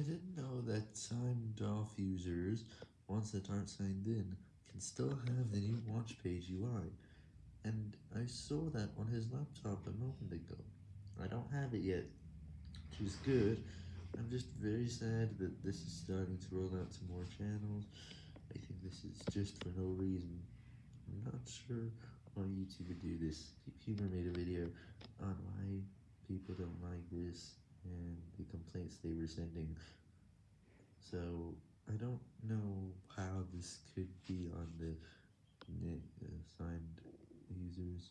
I didn't know that signed off users, ones that aren't signed in, can still have the new watch page UI, and I saw that on his laptop a moment ago. I don't have it yet, which is good, I'm just very sad that this is starting to roll out to more channels, I think this is just for no reason, I'm not sure why YouTube would do this, Humor made a video on why people don't like this, they were sending, so I don't know how this could be on the uh, signed users.